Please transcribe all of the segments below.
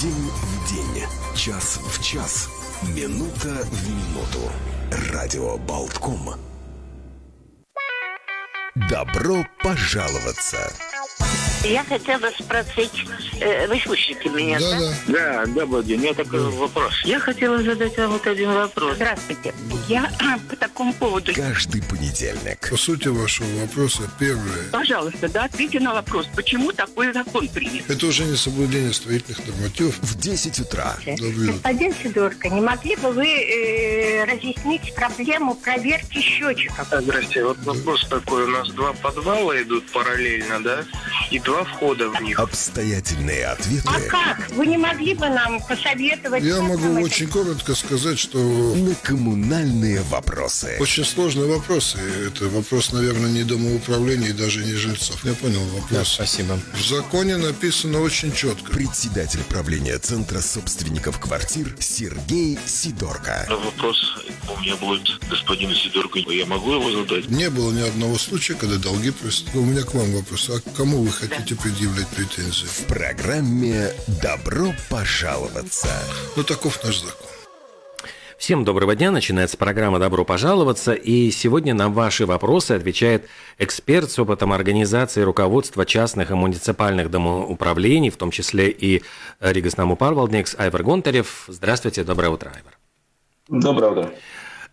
День в день, час в час, минута в минуту. Радио Болтком. Добро пожаловаться! Я хотела спросить, э, вы слышите меня, да? Да, Да, добрый день. У меня такой вопрос. Я хотела задать вам вот один вопрос. Здравствуйте. Я по такому поводу. Каждый понедельник. По сути вашего вопроса, первое. Пожалуйста, да, ответьте на вопрос, почему такой закон принят? Это уже не соблюдение строительных нормативов. В 10 утра. Добрый Господин Сидорко, не могли бы вы э, разъяснить проблему проверки счетчиков? Здрасте. Вот вопрос такой. У нас два подвала идут параллельно, да? И два входа в них. Обстоятельные ответы А как? Вы не могли бы нам посоветовать? Я могу очень коротко сказать, что на коммунальные вопросы. очень сложный вопрос. И это вопрос, наверное, не домоуправления и даже не жильцов. Я понял вопрос. Спасибо. В законе написано очень четко. Председатель правления Центра собственников квартир Сергей Сидорко. Вопрос у меня будет господину Сидорку. Я могу его задать? Не было ни одного случая, когда долги просят. У меня к вам вопрос. А к кому вы хотите предъявлять претензии? В программе «Добро пожаловаться». Ну, таков наш закон. Всем доброго дня. Начинается программа «Добро пожаловаться». И сегодня на ваши вопросы отвечает эксперт с опытом организации и руководства частных и муниципальных домоуправлений, в том числе и Ригас Парвалдникс Айвар Гонтарев. Здравствуйте, доброе утро, Айвар. Доброе утро.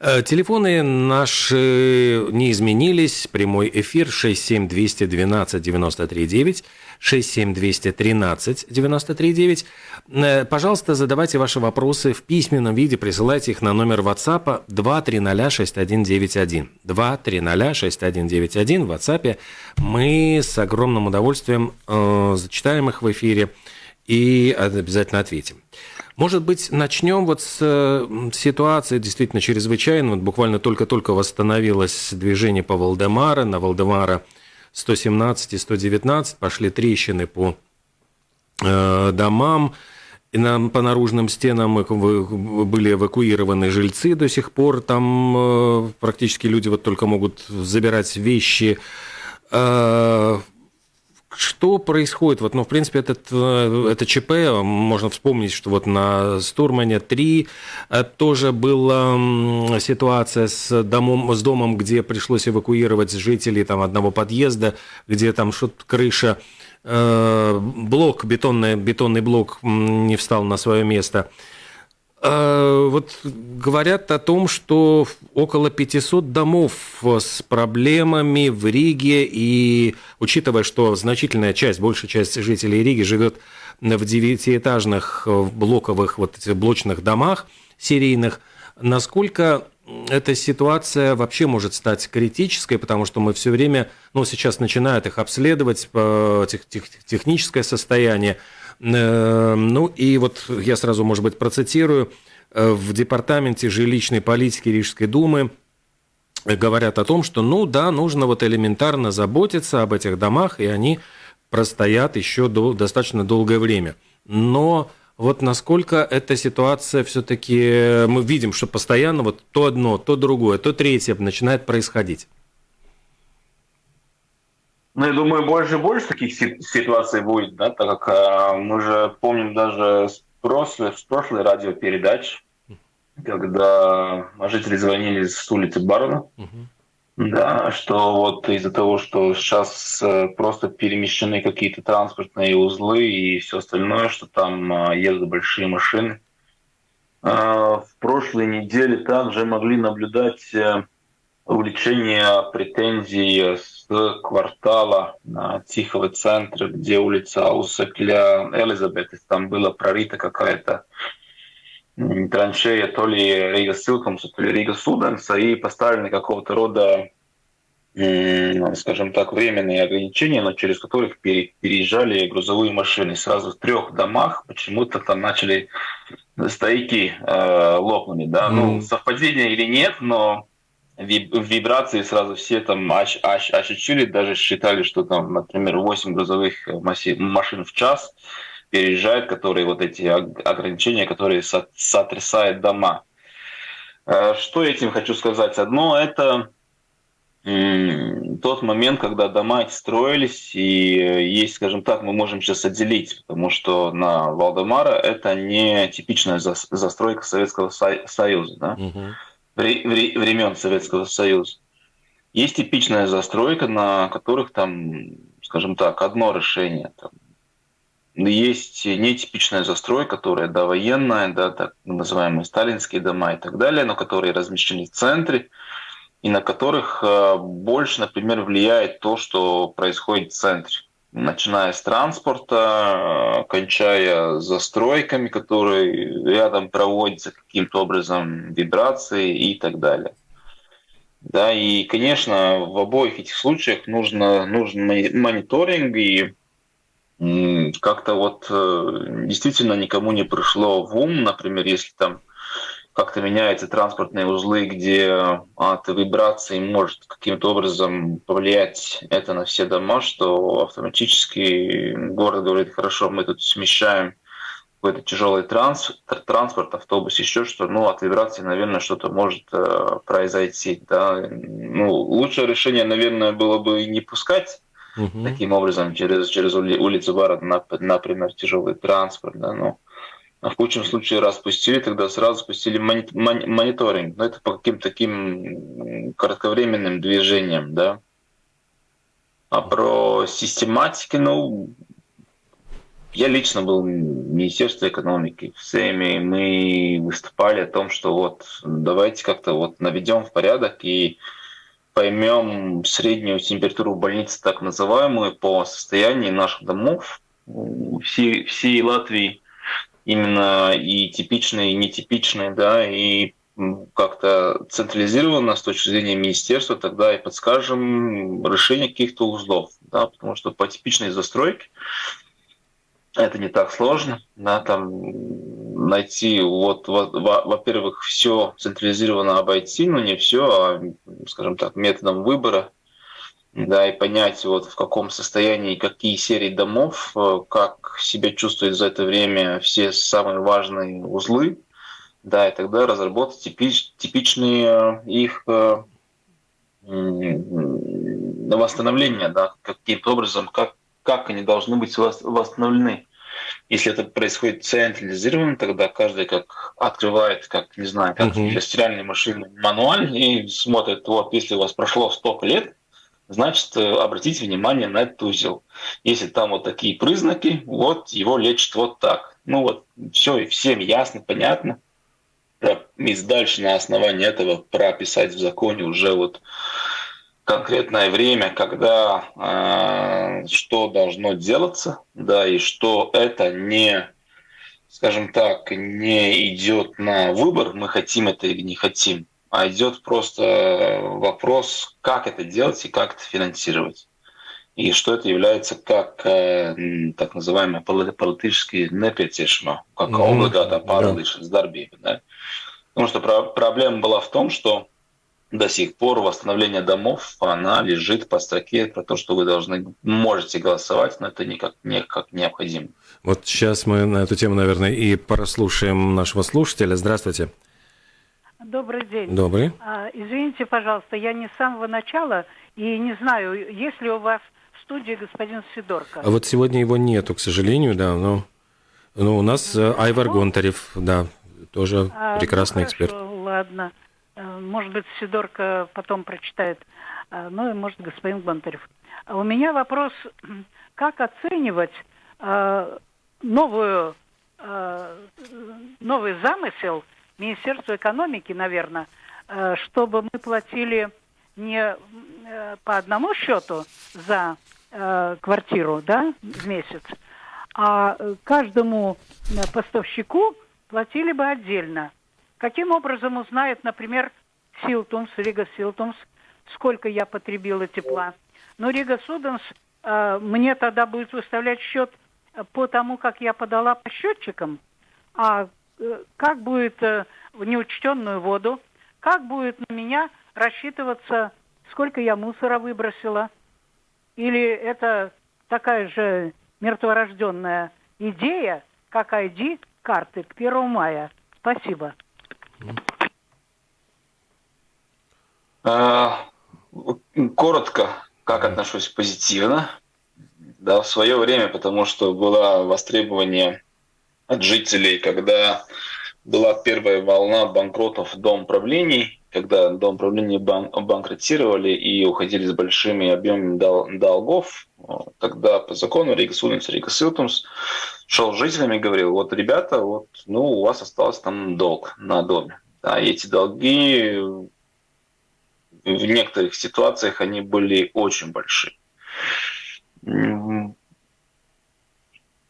Э, Телефоны наши не изменились. Прямой эфир 67212 93 9, 67213 93 9. Э, Пожалуйста, задавайте ваши вопросы в письменном виде, присылайте их на номер WhatsApp 2306191. 2306191 в WhatsApp. Мы с огромным удовольствием э, зачитаем их в эфире и обязательно ответим. Может быть, начнем вот с э, ситуации действительно чрезвычайной. Вот буквально только-только восстановилось движение по Валдемара. На Валдемара 117 и 119 пошли трещины по э, домам. И нам по наружным стенам были эвакуированы жильцы до сих пор. Там э, практически люди вот только могут забирать вещи. Э, что происходит? Вот, ну, в принципе, этот, э, это ЧП, можно вспомнить, что вот на Стурмане 3 э, тоже была ситуация с домом, с домом, где пришлось эвакуировать жителей там, одного подъезда, где там что-то крыша, э, блок, бетонный, бетонный блок не встал на свое место. Э, Вот говорят о том, что около 500 домов с проблемами в Риге, и учитывая, что значительная часть, большая часть жителей Риги живет в девятиэтажных э, блоковых вот этих блочных домах серийных, насколько эта ситуация вообще может стать критической, потому что мы все время, ну, сейчас начинают их обследовать, э, тех- тех- техническое состояние, Ну и вот я сразу, может быть, процитирую. Э, В департаменте жилищной политики Рижской думы говорят о том, что, ну да, нужно вот элементарно заботиться об этих домах, и они простоят еще до, достаточно долгое время. Но вот насколько эта ситуация все-таки, мы видим, что постоянно вот то одно, то другое, то третье начинает происходить. Ну, я думаю, больше и больше таких си- ситуаций будет, да, так как а, мы же помним даже с прошлой, с прошлой радиопередач, когда жители звонили с улицы Барона, да, что вот из-за того, что сейчас э, просто перемещены какие-то транспортные узлы и все остальное, что там а, едут большие машины. А, В прошлой неделе также могли наблюдать э, увеличение претензий с квартала на Тихого центра, где улица Аусекля Элизабет, там была прорыта какая-то траншея то ли Рига Силкомса, то ли Рига Суденса, и поставлены какого-то рода, скажем так, временные ограничения, но через которых пере- переезжали грузовые машины. Сразу в трех домах почему-то там начали стояки э, лопнули. Да? Ну, Мгм. совпадение или нет, но вибрации сразу все там ощ- ощ- ощутили, даже считали, что там, например, 8 грузовых э, машин в час переезжают, которые вот эти ог- ограничения, которые со- сотрясают дома. Э, Что этим хочу сказать? Одно это тот момент, когда дома строились, и есть, скажем так, мы можем сейчас отделить, потому что на Валдемара это не типичная застройка Советского Союза, да? Времен Советского Союза. Есть типичная застройка, на которых там, скажем так, одно решение. Там, есть нетипичная застройка, которая довоенная, да, так называемые сталинские дома и так далее, но которые размещены в центре, и на которых э, больше, например, влияет то, что происходит в центре. Начиная с транспорта, э, кончая застройками, которые рядом проводятся каким-то образом, вибрации и так далее. Да, и, конечно, в обоих этих случаях нужно, нужен мониторинг, и как-то вот э, действительно никому не пришло в ум, например, если там как-то меняются транспортные узлы, где от вибрации может каким-то образом повлиять это на все дома, что автоматически город говорит, хорошо, мы тут смещаем какой-то тяжелый транс, транспорт, автобус, еще что, ну, от вибрации, наверное, что-то может э, произойти. Да? Ну, лучшее решение, наверное, было бы не пускать угу. таким образом через, через улицу города, например, тяжелый транспорт, да, но а в худшем случае раз пустили, тогда сразу спустили мониторинг. Но это по каким-то таким кратковременным движениям, да. А про систематики, ну, я лично был в Министерстве экономики. В СЭМе мы выступали о том, что вот давайте как-то вот наведем в порядок и поймем среднюю температуру больницы, так называемую, по состоянию наших домов всей, всей Латвии именно и типичные, и нетипичные, да, и как-то централизованно с точки зрения министерства, тогда и подскажем решение каких-то узлов, да, потому что по типичной застройке это не так сложно, да, там найти, вот, во-первых, все централизованно обойти, но не все, а, скажем так, методом выбора да, и понять, вот в каком состоянии какие серии домов, э, как себя чувствуют за это время все самые важные узлы, да, и тогда разработать типич, типичные э, их э, восстановления, да, каким-то образом, как, как они должны быть восстановлены. Если это происходит централизированно, тогда каждый как открывает, как, не знаю, как uh-huh. стиральной машины мануаль и смотрит, вот, если у вас прошло столько лет, значит, э, обратите внимание на этот узел. Если там вот такие признаки, вот его лечат вот так. Ну вот, все, всем ясно, понятно. И дальше на основании этого прописать в законе уже вот конкретное время, когда э, что должно делаться, да, и что это не, скажем так, не идет на выбор, мы хотим это или не хотим, а идет просто вопрос, как это делать и как это финансировать. И что это является как э, так называемое политически непетишмо, как mm-hmm. облигата паралишес дарбиба. Да? Потому что про- проблема была в том, что до сих пор восстановление домов, она лежит по строке про то, что вы должны, можете голосовать, но это никак, никак необходимо. Вот сейчас мы на эту тему, наверное, и прослушаем нашего слушателя. Здравствуйте. Добрый день. Добрый. А, извините, пожалуйста, я не с самого начала и не знаю, есть ли у вас в студии господин Сидорко. А вот сегодня его нету, к сожалению, да, но, но у нас ну, Айвар Гонтарев, да, тоже а, прекрасный ну, эксперт. Ладно, э, может быть, Сидорко потом прочитает, а, ну и может господин Гонтарев. У меня вопрос, как оценивать э, новую, новый замысел – Министерству экономики, наверное, э, чтобы мы платили не э, по одному счету за э, квартиру да, в месяц, а каждому поставщику платили бы отдельно. Каким образом узнает, например, Силтумс, Рига Силтумс, сколько я потребила тепла? Но Рига Суденс мне тогда будет выставлять счет по тому, как я подала по счетчикам, а как будет э, в неучтенную воду, как будет на меня рассчитываться, сколько я мусора выбросила, или это такая же мертворожденная идея, как ID карты к 1 мая. Спасибо. А, Коротко, как отношусь позитивно. Да, в свое время, потому что было востребование от жителей, когда была первая волна банкротов дом правлений, когда дом правления бан банкротировали и уходили с большими объемами дол долгов, тогда по закону Рига Суденс, Рига Силтумс шел с жителями и говорил, вот, ребята, вот, ну, у вас остался там долг на доме. И эти долги в некоторых ситуациях они были очень большие.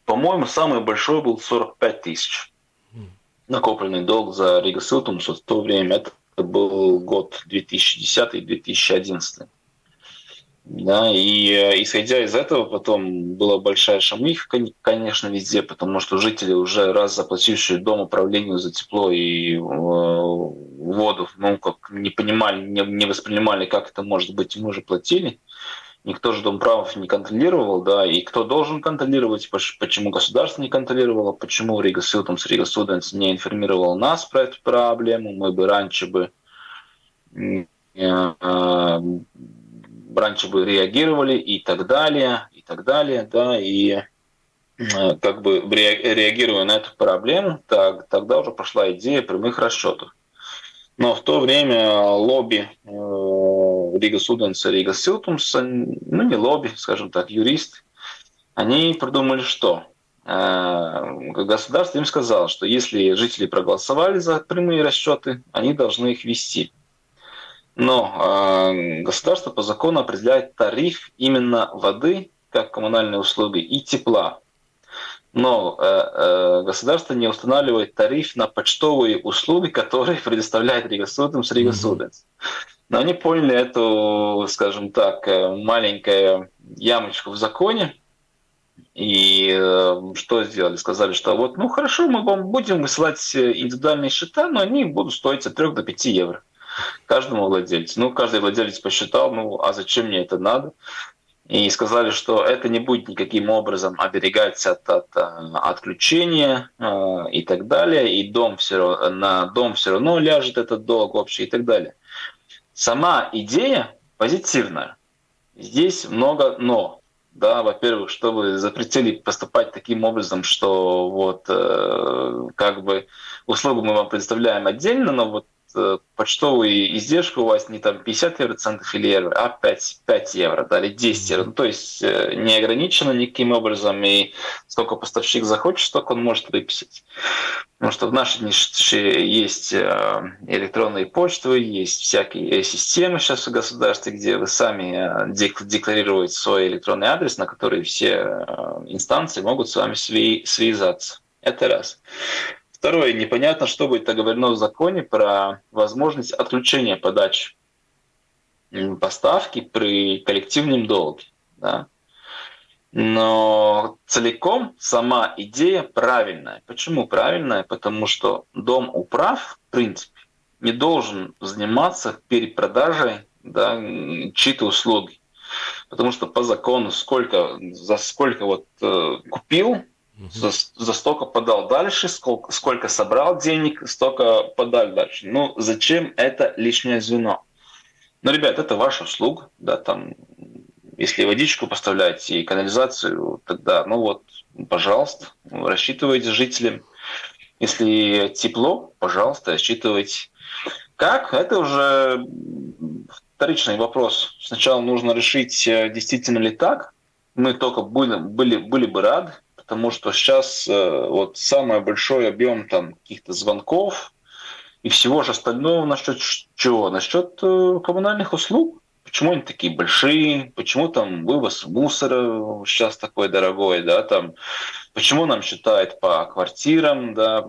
По-моему, самый большой был 45 тысяч. Накопленный долг за Рига Силтумс в то время. Это был год 2010-2011. Да, и э, исходя из этого, потом была большая шамиха, конечно, везде, потому что жители уже раз заплатившие дом управлению за тепло и э, воду, ну, как не понимали, не, не воспринимали, как это может быть, мы уже платили. Никто же дом правов не контролировал, да, и кто должен контролировать, почему государство не контролировало, почему Рига Силтумс, Рига Студентс не информировал нас про эту проблему, мы бы раньше бы э, раньше бы реагировали и так далее, и так далее, да, и э, как бы реагируя на эту проблему, так, тогда уже пошла идея прямых расчетов. Но в то время лобби э, Rīgas ūdens а, Rīgas siltums а, ну не лобби, скажем так, юристы, они придумали что? Э, государство им сказало, что если жители проголосовали за прямые расчеты, они должны их вести. Но э, государство по закону определяет тариф именно воды, как коммунальные услуги, и тепла. Но э, государство не устанавливает тариф на почтовые услуги, которые предоставляет Rīgas ūdens, Rīgas ūdens. Но они поняли эту, скажем так, э, маленькую ямочку в законе, и э, что сделали? Сказали, что вот, ну хорошо, мы вам будем высылать э, индивидуальные счета, но они будут стоить от 3 до 5 евро каждому владельцу. Ну, каждый владелец посчитал, ну, а зачем мне это надо? И сказали, что это не будет никаким образом оберегать от, от, от э, отключения э, и так далее, и дом все, на дом все равно ляжет этот долг общий и так далее. Сама идея позитивная. Здесь много «но». Да, во-первых, чтобы запретили поступать таким образом, что вот э, как бы услугу мы вам предоставляем отдельно, но вот почтовые издержки у вас не там 50 евроцентов или евро, а 5, 5 евро да, или 10 евро. Ну, то есть э, не ограничено никаким образом, и сколько поставщик захочет, столько он может выписать. Потому что в нашей нише есть э, электронные почты, есть всякие системы сейчас в государстве, где вы сами декларируете свой электронный адрес, на который все инстанции могут с вами связаться. Это раз. Второе, непонятно, что будет оговорено в законе про возможность отключения подачи поставки при коллективном долге. Да? Но целиком сама идея правильная. Почему правильная? Потому что дом управ, в принципе, не должен заниматься перепродажей да, чьи-то услуги. Потому что по закону сколько, за сколько вот э, купил, за, за столько подал дальше, сколько, сколько собрал денег, столько подали дальше. Ну, зачем это лишнее звено? Ну, ребят, это ваша услуга, да, там, если водичку поставляете и канализацию, тогда, ну вот, пожалуйста, рассчитывайте жителям. Если тепло, пожалуйста, рассчитывайте. Как? Это уже вторичный вопрос. Сначала нужно решить, э, действительно ли так. Мы только были, были, были бы рады, потому что сейчас э, вот самый большой объем там каких-то звонков и всего же остального насчет чего? Насчет э, коммунальных услуг. Почему они такие большие? Почему там вывоз мусора сейчас такой дорогой, да, там, почему нам считают по квартирам, да,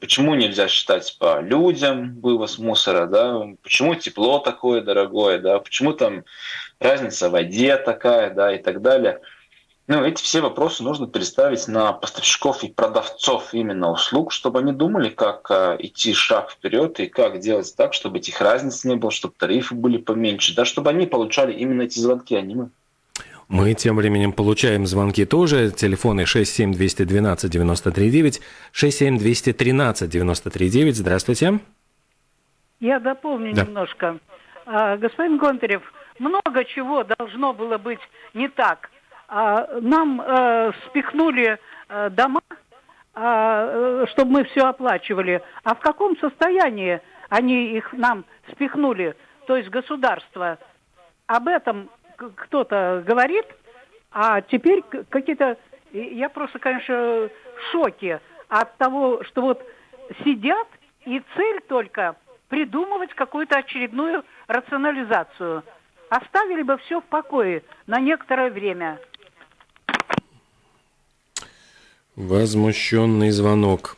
почему нельзя считать по людям вывоз мусора, да, почему тепло такое дорогое, да, почему там разница в воде такая, да, и так далее. Ну, эти все вопросы нужно переставить на поставщиков и продавцов именно услуг, чтобы они думали, как э, идти шаг вперед и как делать так, чтобы этих разниц не было, чтобы тарифы были поменьше, да, чтобы они получали именно эти звонки, а не мы. Мы тем временем получаем звонки тоже. Телефоны 67212-93-9, 67213-93-9. Здравствуйте. Я дополню да. немножко. А, господин Гонтарев, много чего должно было быть не так. А, нам э, спихнули э, дома, а, э, чтобы мы все оплачивали. А в каком состоянии они их нам спихнули, то есть государство? Об этом кто-то говорит, а теперь какие-то... Я просто, конечно, в шоке от того, что вот сидят, и цель только придумывать какую-то очередную рационализацию. Оставили бы все в покое на некоторое время. Возмущенный звонок.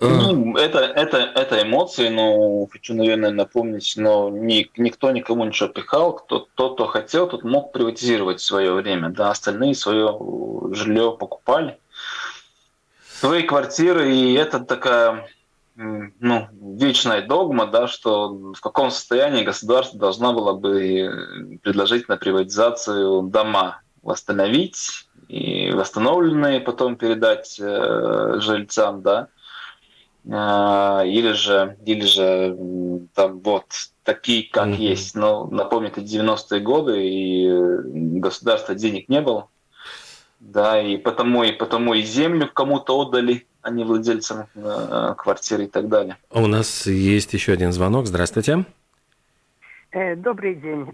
А. Ну, это, это, это эмоции, но хочу, наверное, напомнить, но ни, никто никому ничего пихал. Кто, тот, кто хотел, тот мог приватизировать свое время. Да, остальные свое жилье покупали. Свои квартиры, и это такая ну, вечная догма, да, что в каком состоянии государство должно было бы предложить на приватизацию дома восстановить восстановленные потом передать э, жильцам, да, э, или же, или же там вот такие, как mm-hmm. есть. Но напомню, это 90-е годы, и государства денег не было, да, и потому и потому и землю кому-то отдали, а не владельцам э, квартиры и так далее. У нас есть еще один звонок. Здравствуйте. Э, добрый день.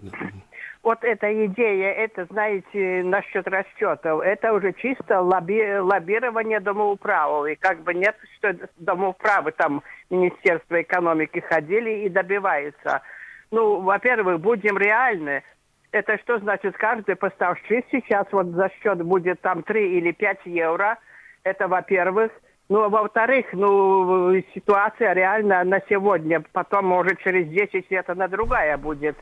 Вот эта идея, это, знаете, насчет расчетов, это уже чисто лобби, лоббирование домоуправов. И как бы нет, что домоуправы там Министерство экономики ходили и добиваются. Ну, во-первых, будем реальны. Это что значит, каждый поставщик сейчас вот за счет будет там 3 или 5 евро. Это во-первых. Ну, а во-вторых, ну, ситуация реально на сегодня, потом, может, через 10 лет она другая будет.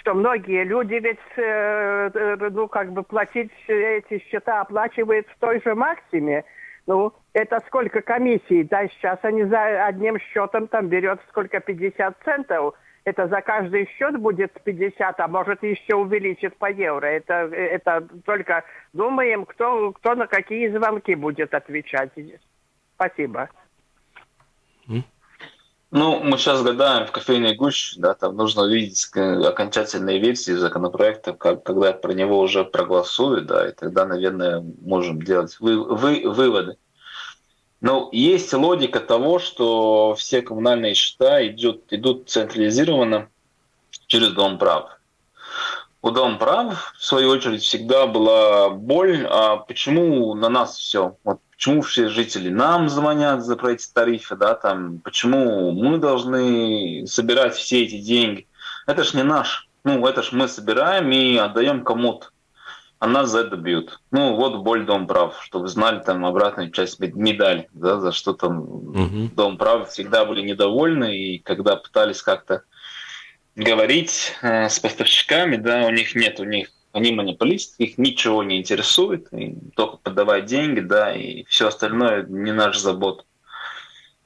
Что многие люди ведь, э, э, ну, как бы платить эти счета оплачивают в той же максиме. Ну, это сколько комиссий? Да, сейчас они за одним счетом там берет сколько, 50 центов. Это за каждый счет будет 50, а может еще увеличит по евро. Это, это только думаем, кто, кто на какие звонки будет отвечать. Спасибо. Ну, мы сейчас гадаем в кофейной гуще, да, там нужно увидеть окончательные версии законопроекта, как, когда про него уже проголосуют, да, и тогда, наверное, можем делать вы, вы, выводы. Но есть логика того, что все коммунальные счета идут, идут централизированно через Дом прав. У Дом прав, в свою очередь, всегда была боль, а почему на нас все? Вот почему все жители нам звонят за про эти тарифы, да, там, почему мы должны собирать все эти деньги. Это ж не наш. Ну, это ж мы собираем и отдаем кому-то. А нас за это бьют. Ну, вот боль Дом прав, чтобы знали там обратную часть медали, да, за что там угу. Дом прав всегда были недовольны, и когда пытались как-то говорить э, с поставщиками, да, у них нет, у них они монополисты, их ничего не интересует, только подавать деньги, да, и все остальное не наш забот.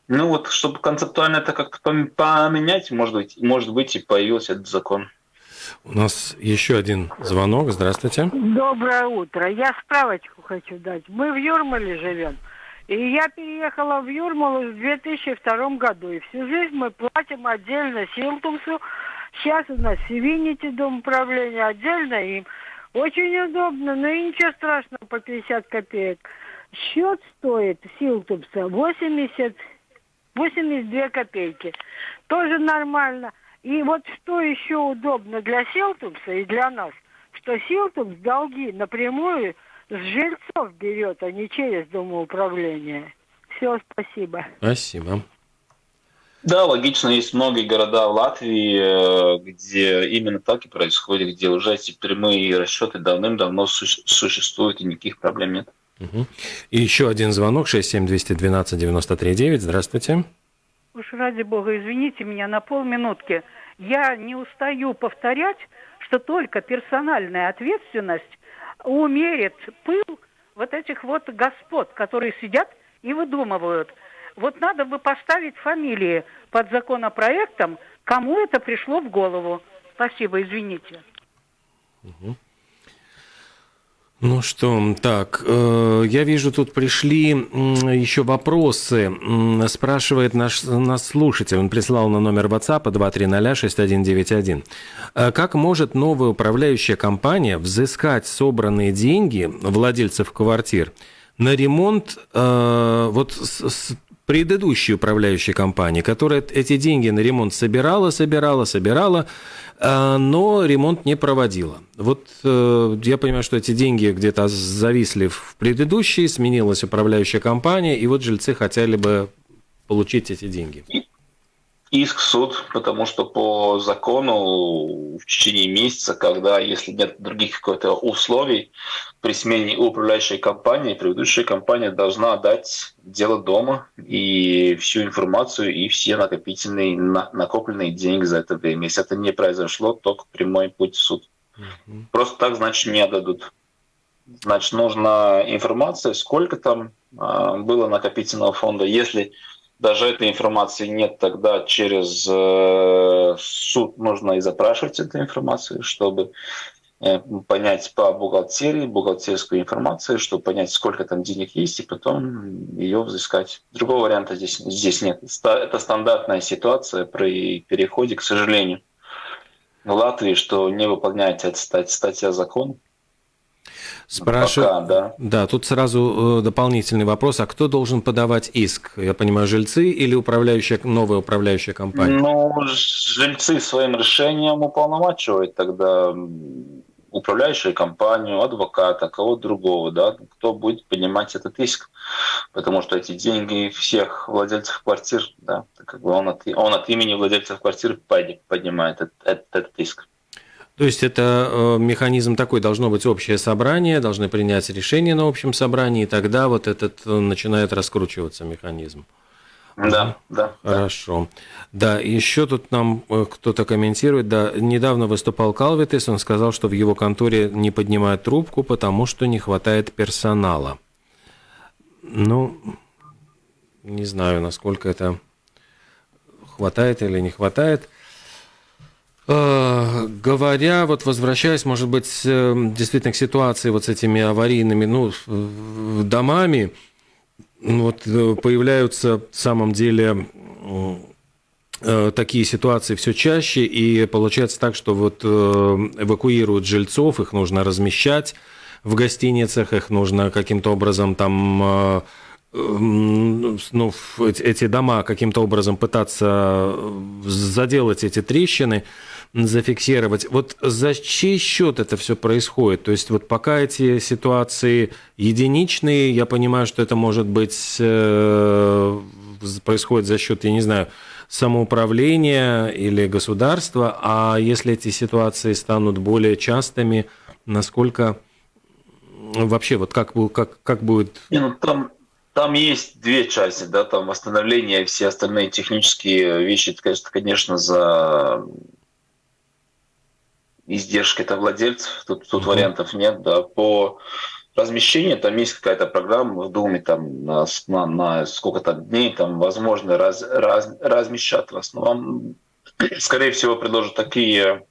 Ну вот, чтобы концептуально это как-то поменять, может быть, может быть и появился этот закон. У нас еще один звонок. Здравствуйте. Доброе утро. Я справочку хочу дать. Мы в Юрмале живем. И я переехала в Юрмалу в 2002 году. И всю жизнь мы платим отдельно Силтумсу Сейчас у нас Севинити дом управления отдельно им. Очень удобно, но и ничего страшного по 50 копеек. Счет стоит Силтупса 80, 82 копейки. Тоже нормально. И вот что еще удобно для Силтупса и для нас, что Силтупс долги напрямую с жильцов берет, а не через домоуправление. Все, спасибо. Спасибо. Да, логично, есть многие города в Латвии, э, где именно так и происходит, где уже эти прямые расчеты давным-давно существуют и никаких проблем нет. Угу. И еще один звонок, 67212-93-9. Здравствуйте. Уж ради бога, извините меня на полминутки. Я не устаю повторять, что только персональная ответственность умерит пыл вот этих вот господ, которые сидят и выдумывают – вот надо бы поставить фамилии под законопроектом, кому это пришло в голову. Спасибо, извините. Угу. Ну что, так, э, я вижу, тут пришли еще вопросы. Спрашивает наш, наш слушатель, он прислал на номер WhatsApp 2306191. Э, как может новая управляющая компания взыскать собранные деньги владельцев квартир на ремонт э, вот с, с предыдущей управляющей компании, которая эти деньги на ремонт собирала, собирала, собирала, а, но ремонт не проводила. Вот э, я понимаю, что эти деньги где-то зависли в предыдущей, сменилась управляющая компания, и вот жильцы хотели бы получить эти деньги. Иск в суд, потому что по закону в течение месяца, когда, если нет других каких-то условий, при смене управляющей компании, предыдущая компания должна дать дело дома и всю информацию, и все накопительные, на, накопленные деньги за это время. Если это не произошло, только прямой путь в суд. Mm-hmm. Просто так, значит, не отдадут. Значит, нужна информация, сколько там э, было накопительного фонда. Если даже этой информации нет, тогда через э, суд нужно и запрашивать эту информацию, чтобы понять по бухгалтерии, бухгалтерской информации, чтобы понять, сколько там денег есть, и потом ее взыскать. Другого варианта здесь, здесь нет. Это стандартная ситуация при переходе, к сожалению, в Латвии, что не выполняется эта статья закона. Спрашиваю. Пока, да. да, тут сразу э, дополнительный вопрос. А кто должен подавать иск? Я понимаю, жильцы или управляющая, новая управляющая компания? Ну, жильцы своим решением уполномачивают тогда управляющую компанию, адвоката, кого-то другого, да, кто будет поднимать этот иск. Потому что эти деньги всех владельцев квартир, да, как бы он от, он от имени владельцев квартир поднимает этот, этот, этот иск. То есть это э, механизм такой, должно быть общее собрание, должны принять решение на общем собрании, и тогда вот этот э, начинает раскручиваться механизм. Да, да. Хорошо. Да, еще тут нам э, кто-то комментирует, да, недавно выступал Калвитес, он сказал, что в его конторе не поднимают трубку, потому что не хватает персонала. Ну, не знаю, насколько это хватает или не хватает. Э, говоря, вот возвращаясь, может быть, действительно к ситуации вот с этими аварийными ну, домами, вот э, появляются в самом деле э, такие ситуации все чаще, и получается так, что вот эвакуируют жильцов, их нужно размещать в гостиницах, их нужно каким-то образом там ну, эти дома каким-то образом пытаться заделать эти трещины зафиксировать. Вот за чей счет это все происходит? То есть вот пока эти ситуации единичные, я понимаю, что это может быть э, происходит за счет, я не знаю, самоуправления или государства, а если эти ситуации станут более частыми, насколько вообще вот как, как, как будет... Не, ну, там, там есть две части, да, там восстановление и все остальные технические вещи, конечно, конечно, за издержки это владельцев, тут, тут mm-hmm. вариантов нет, да, по размещению, там есть какая-то программа в Думе, там на, на, на сколько-то дней, там возможно раз, раз, размещать в основном. Скорее всего, предложат такие,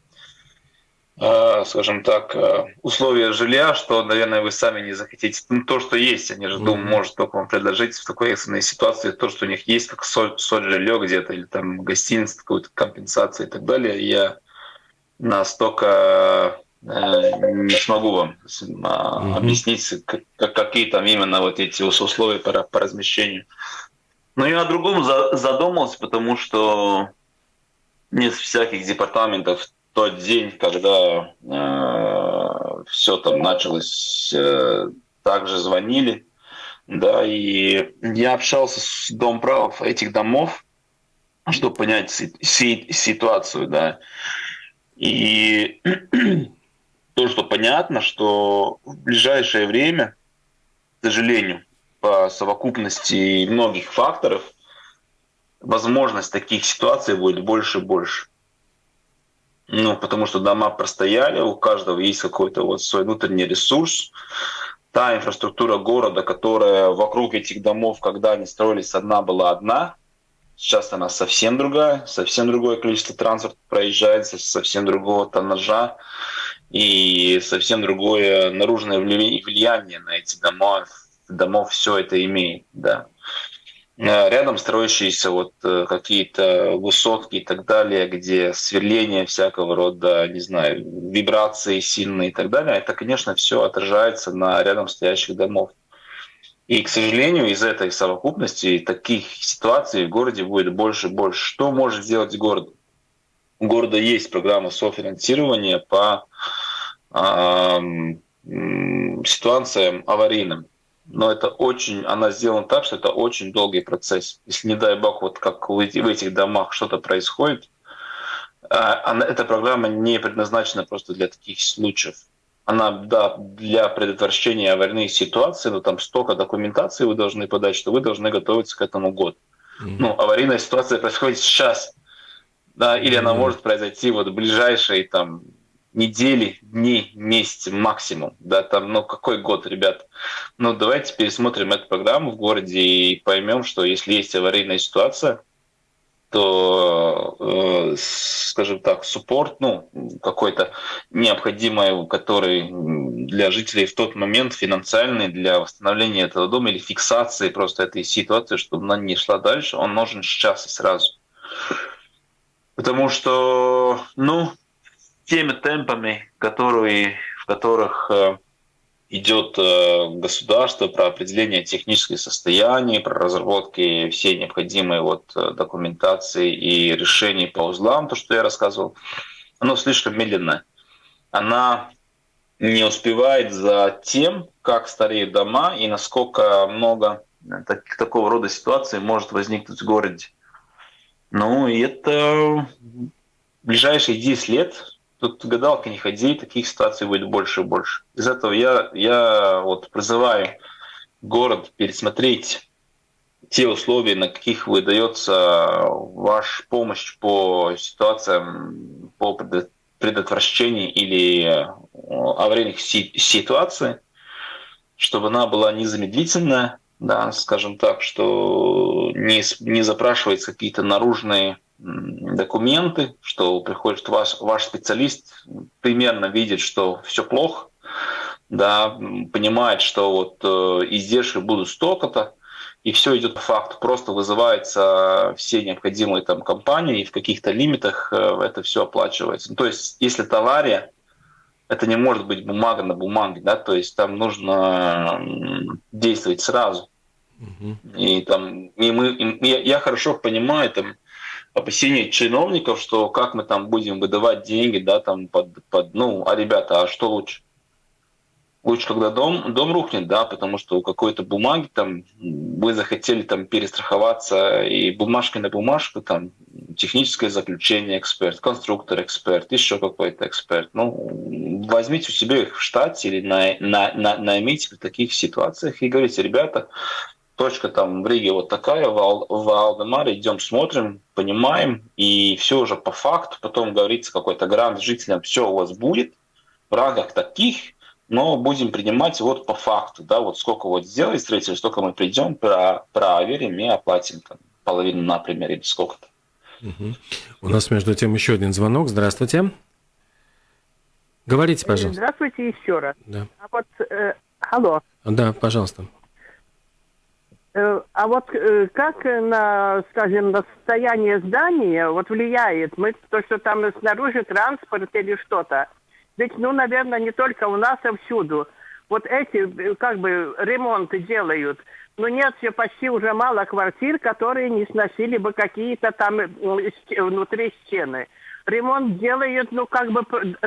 э, скажем так, э, условия жилья, что, наверное, вы сами не захотите. Ну, то, что есть, они же, mm-hmm. Дум может только вам предложить в такой экстренной ситуации, то, что у них есть, как соль, соль жилье где-то, или там гостиница, какую-то компенсацию и так далее. Я настолько э, не смогу вам mm-hmm. объяснить, как, какие там именно вот эти условия по, по размещению. Но я о другом за, задумался, потому что нет всяких департаментов в тот день, когда э, все там началось, э, также звонили, да, и я общался с домправов этих домов, чтобы понять си- си- ситуацию, да. И то, что понятно, что в ближайшее время, к сожалению, по совокупности многих факторов, возможность таких ситуаций будет больше и больше. Ну, потому что дома простояли, у каждого есть какой-то вот свой внутренний ресурс. Та инфраструктура города, которая вокруг этих домов, когда они строились, одна была одна, Сейчас она совсем другая, совсем другое количество транспорта проезжает, совсем другого тоннажа. и совсем другое наружное влияние на эти дома, домов все это имеет, да. Э, рядом строящиеся вот э, какие-то высотки и так далее, где сверление всякого рода, не знаю, вибрации сильные и так далее, это, конечно, все отражается на рядом стоящих домов. И, к сожалению, из этой совокупности таких ситуаций в городе будет больше и больше. Что может сделать город? У города есть программа софинансирования по э, ситуациям аварийным но это очень, она сделана так, что это очень долгий процесс. Если, не дай бог, вот как в этих домах что-то происходит, а, она, эта программа не предназначена просто для таких случаев. Она, да, для предотвращения аварийных ситуаций, но там столько документации вы должны подать, что вы должны готовиться к этому год. Mm-hmm. Ну, аварийная ситуация происходит сейчас, да, или mm-hmm. она может произойти вот в ближайшие там недели, дни, месяцы максимум. Да, там, ну какой год, ребят? Ну давайте пересмотрим эту программу в городе и поймем, что если есть аварийная ситуация, э, скажем так, суппорт, ну, какой-то необходимый, который для жителей в тот момент финансальный для восстановления этого дома или фиксации просто этой ситуации, чтобы она не шла дальше, он нужен сейчас и сразу. Потому что, ну, теми темпами, которые, в которых э, идет э, государство про определение технических состояний, про разработки всей необходимой вот э, документации и решений по узлам, то, что я рассказывал, оно слишком медленное. Она не успевает за тем, как стареют дома и насколько много так, такого рода ситуаций может возникнуть в городе. Ну, и это ближайшие 10 лет Тут гадалка не ходи, таких ситуаций будет больше и больше. Из этого я, я вот призываю город пересмотреть те условия, на каких выдается ваша помощь по ситуациям, по предотвращению или э, аварийных ситуаций, чтобы она была незамедлительная, да, скажем так, что не, не запрашиваются какие-то наружные документы, что приходит ваш, ваш специалист, примерно видит, что все плохо, да, понимает, что вот э, издержки будут столько-то, и все идет по факту. Просто вызываются все необходимые там компании, и в каких-то лимитах э, это все оплачивается. Ну, то есть, если это авария, это не может быть бумага на бумаге, да, то есть там нужно действовать сразу. Uh-huh. И там, и мы, и я, я хорошо понимаю там опасения чиновников, что как мы там будем выдавать деньги, да, там под, под ну, а ребята, а что лучше? Лучше, когда дом, дом рухнет, да, потому что у какой-то бумаги там вы захотели там перестраховаться, и бумажка на бумажку, там техническое заключение эксперт, конструктор эксперт, еще какой-то эксперт. Ну, возьмите у себя их в штате или на, на, на, наймите в таких ситуациях и говорите, ребята, точка там в Риге вот такая, в, Ал, в Алдемаре идем смотрим, понимаем, и все уже по факту, потом говорится какой-то грант жителям, все у вас будет в рамках таких, но будем принимать вот по факту, да, вот сколько вот сделали строитель, столько мы придем, про, проверим и оплатим там, половину, например, или сколько-то. Угу. У нас между тем еще один звонок. Здравствуйте. Говорите, пожалуйста. Здравствуйте еще раз. Да. А вот, э, алло. Да, пожалуйста. Э, а вот э, как на, скажем, на состояние здания вот влияет мы то, что там снаружи транспорт или что-то? Ведь, ну, наверное, не только у нас, а всюду. Вот эти, э, как бы, ремонты делают. Но нет все почти уже мало квартир, которые не сносили бы какие-то там внутри стены. Ремонт делают, ну, как бы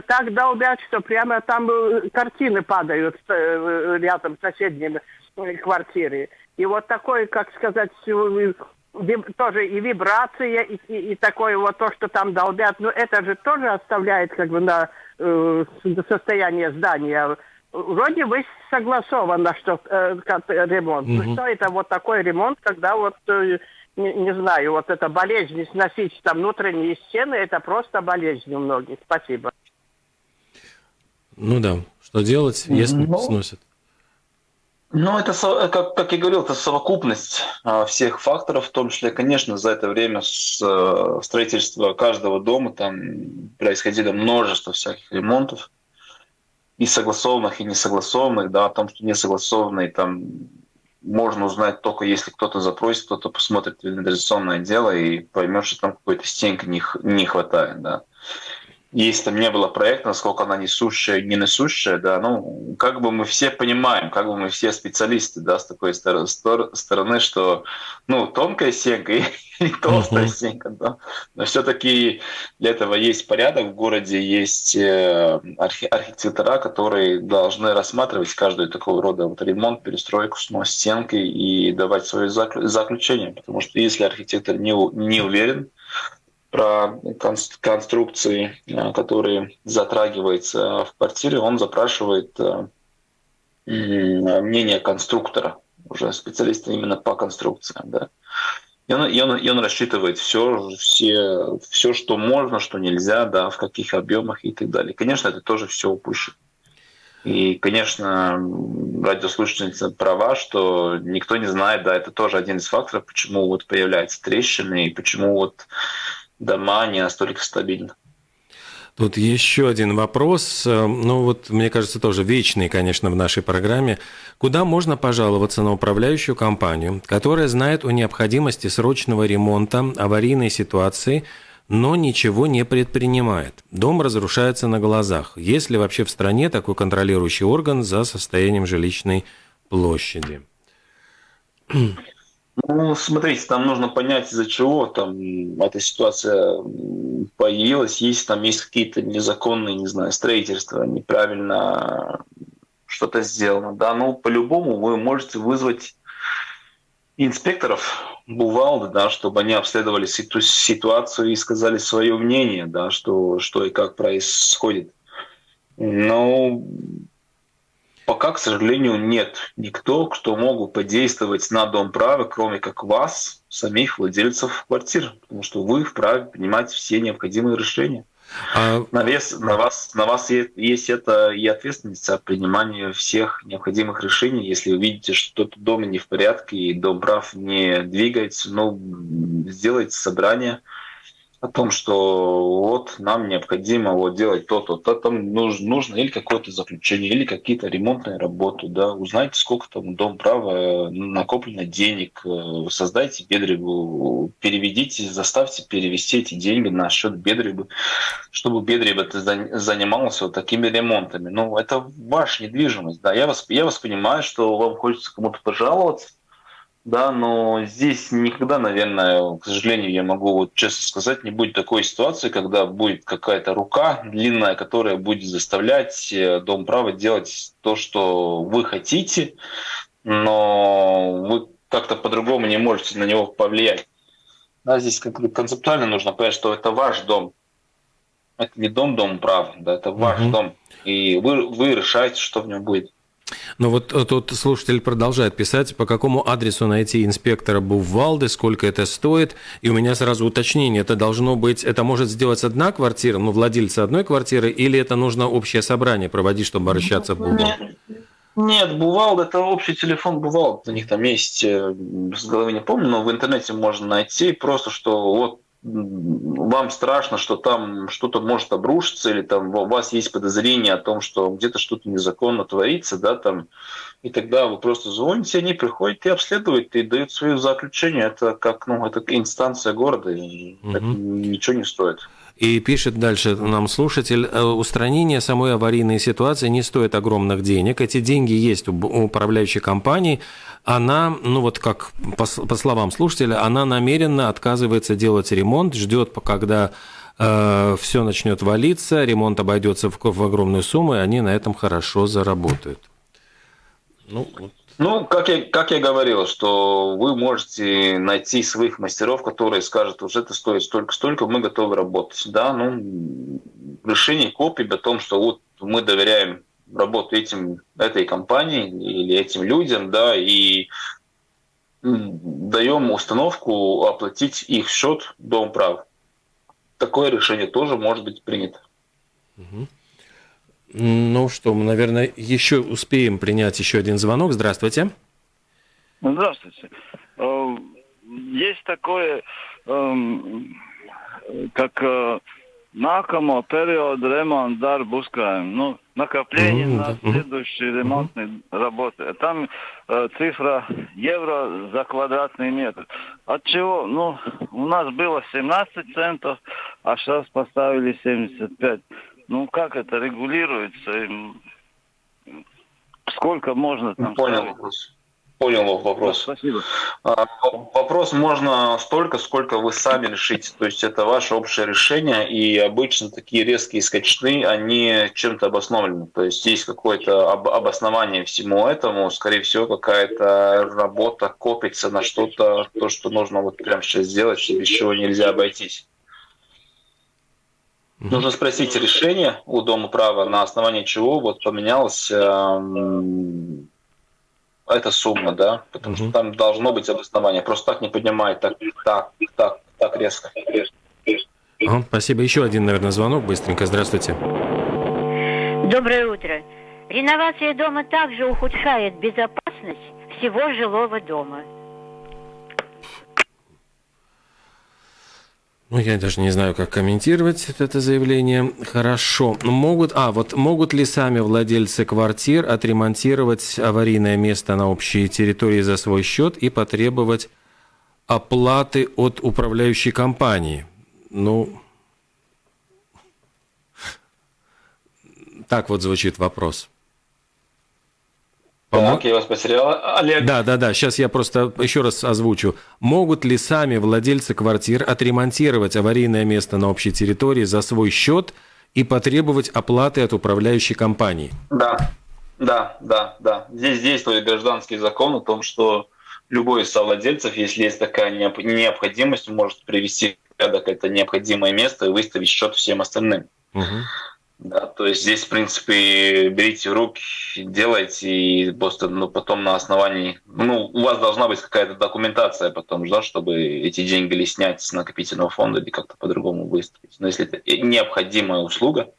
так долбят, что прямо там картины падают рядом с соседними квартирами. И вот такой, как сказать, тоже и вибрация, и, и, и такое вот то, что там долбят, ну это же тоже оставляет как бы на э, состояние здания. Вроде бы согласовано, что э, ремонт. Mm-hmm. Ну что это вот такой ремонт, когда вот э, не, не знаю, вот эта болезнь сносить там внутренние стены, это просто болезнь у многих. Спасибо. Ну да, что делать, если ну, сносят? Ну, это, как, как я говорил, это совокупность а, всех факторов, в том числе, конечно, за это время с э, строительства каждого дома там происходило множество всяких ремонтов. и согласованных, и несогласованных, да, о том, что несогласованные там можно узнать только если кто-то запросит, кто-то посмотрит валидационное дело и поймет, что там какой-то стенки не, не хватает, да если там не было проекта, насколько она несущая, не несущая, да, ну, как бы мы все понимаем, как бы мы все специалисты, да, с такой стороны, что, ну, тонкая стенка и, и толстая uh-huh. стенка, да, но все-таки для этого есть порядок в городе, есть э, архи- архитектора, которые должны рассматривать каждую такого рода вот ремонт, перестройку, снос стенки и давать свое заключение, потому что если архитектор не, не уверен, про конструкции, э, которые затрагиваются в квартире, он запрашивает э, мнение конструктора, уже специалиста именно по конструкциям. Да. И он, и он, и он рассчитывает все, все, все, что можно, что нельзя, да, в каких объемах и так далее. Конечно, это тоже все упущено. И, конечно, радиослушательница права, что никто не знает, да, это тоже один из факторов, почему вот появляются трещины и почему вот дома не настолько стабильны. Тут еще один вопрос, э, ну вот, мне кажется, тоже вечный, конечно, в нашей программе. Куда можно пожаловаться на управляющую компанию, которая знает о необходимости срочного ремонта, аварийной ситуации, но ничего не предпринимает? Дом разрушается на глазах. Есть ли вообще в стране такой контролирующий орган за состоянием жилищной площади? Ну, смотрите, там нужно понять, из-за чего там эта ситуация появилась. Есть там есть какие-то незаконные, не знаю, строительства, неправильно что-то сделано. Да, ну, по-любому вы можете вызвать инспекторов Бувалды, да, чтобы они обследовали ситу- ситуацию и сказали свое мнение, да, что, что и как происходит. Но Пока, к сожалению, нет никто, кто мог бы подействовать на дом права, кроме как вас, самих владельцев квартир, потому что вы вправе принимать все необходимые решения. А... На, вес, на, вас, на вас есть это и ответственность за принимание всех необходимых решений. Если вы видите, что что-то дома не в порядке и дом прав не двигается, ну, сделайте собрание, о том, что вот нам необходимо вот делать то-то, то там нужно, нужно или какое-то заключение, или какие-то ремонтные работы, да, узнайте, сколько там дом права накоплено денег, э, создайте бедребу, переведите, заставьте перевести эти деньги на счет бедребы, чтобы бедреба занимался вот такими ремонтами. Ну, это ваша недвижимость, да, я вас, я вас понимаю, что вам хочется кому-то пожаловаться, да, но здесь никогда, наверное, к сожалению, я могу вот честно сказать, не будет такой ситуации, когда будет какая-то рука длинная, которая будет заставлять э, Дом права делать то, что вы хотите, но вы как-то по-другому не можете на него повлиять. Да, здесь концептуально нужно понять, что это ваш дом. Это не дом Дом права, да, это ваш угу. дом. И вы, вы решаете, что в нем будет. Но вот тут слушатель продолжает писать, по какому адресу найти инспектора Бувалды, сколько это стоит. И у меня сразу уточнение, это должно быть, это может сделать одна квартира, ну, владельца одной квартиры, или это нужно общее собрание проводить, чтобы обращаться в Бувалду? Нет, Бувалд это общий телефон Бувалд. У них там есть, э, с головы не помню, но в интернете можно найти просто, что вот вам страшно, что там что-то может обрушиться, или там у вас есть подозрение о том, что где-то что-то незаконно творится, да, там, и тогда вы просто звоните, они приходят и обследуют, и дают свое заключение. Это как, ну, это инстанция города, и угу. это ничего не стоит. И пишет дальше нам слушатель, «Э, устранение самой аварийной ситуации не стоит огромных денег. Эти деньги есть у управляющей компании. Она, ну вот как по, по словам слушателя, она намеренно отказывается делать ремонт, ждет, когда э, все начнет валиться, ремонт обойдется в, в огромную сумму, и они на этом хорошо заработают. Ну, вот ну, как я, как я говорил, что вы можете найти своих мастеров, которые скажут, уже это стоит столько-столько, мы готовы работать. Да, ну, решение копий о том, что вот мы доверяем работу этим, этой компании или этим людям, да, и даем установку оплатить их счет дом прав. Такое решение тоже может быть принято. Угу. Ну что, мы, наверное, еще успеем принять еще один звонок. Здравствуйте. Здравствуйте. Э, есть такое, эм, как э, nākamo periodu remonta darbu uzkrājumu. Nu, накопление Мгм, на да. Следующие ремонтные работы. Там э, цифра евро за квадратный метр. От чего? Ну, у нас было 17 центов, а сейчас поставили 75. Ну, как это регулируется? Сколько можно там Понял ставить? вопрос. Понял вопрос. Спасибо. А, Вопрос можно столько, сколько вы сами решите. То есть это ваше общее решение, и обычно такие резкие скачны, они чем-то обоснованы. То есть есть какое-то об- обоснование всему этому, скорее всего, какая-то работа копится на что-то, то, что нужно вот прямо сейчас сделать, без чего нельзя обойтись. Нужно спросить решение у Дома права, на основании чего вот поменялась эм, эта сумма, да, потому что там должно быть обоснование. Просто так не поднимает, так, так, так, так резко. Ага, спасибо. Еще один, наверное, звонок. Быстренько. Здравствуйте. Доброе утро. Реновация дома также ухудшает безопасность всего жилого дома. Ну, я даже не знаю, как комментировать это заявление. Хорошо. Могут, а, вот могут ли сами владельцы квартир отремонтировать аварийное место на общей территории за свой счет и потребовать оплаты от управляющей компании? Ну, так вот звучит вопрос. Так, я вас потерял. Олег, Да, да, да. Сейчас я просто еще раз озвучу. Могут ли сами владельцы квартир отремонтировать аварийное место на общей территории за свой счет и потребовать оплаты от управляющей компании? Да, да, да, да. Здесь действует гражданский закон о том, что любой из совладельцев, если есть такая необ- необходимость, может привести в порядок это необходимое место и выставить счет всем остальным. Да, то есть здесь, в принципе, берите в руки, делайте, и просто ну, потом на основании... Ну, у вас должна быть какая-то документация потом, да, чтобы эти деньги или снять с накопительного фонда, или как-то по-другому выставить. Но если это необходимая услуга,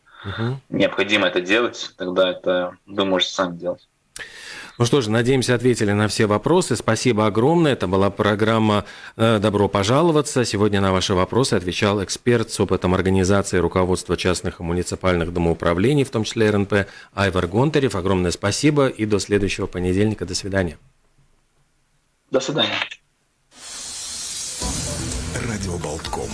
необходимо это делать, тогда это вы можете сами делать. Ну что ж, надеемся, ответили на все вопросы. Спасибо огромное. Это была программа э, «Добро пожаловаться». Сегодня на ваши вопросы отвечал эксперт с опытом организации руководства частных и муниципальных домоуправлений, в том числе РНП, Айвар Гонтарев. Огромное спасибо и до следующего понедельника. До свидания. До свидания. Радио Болтком.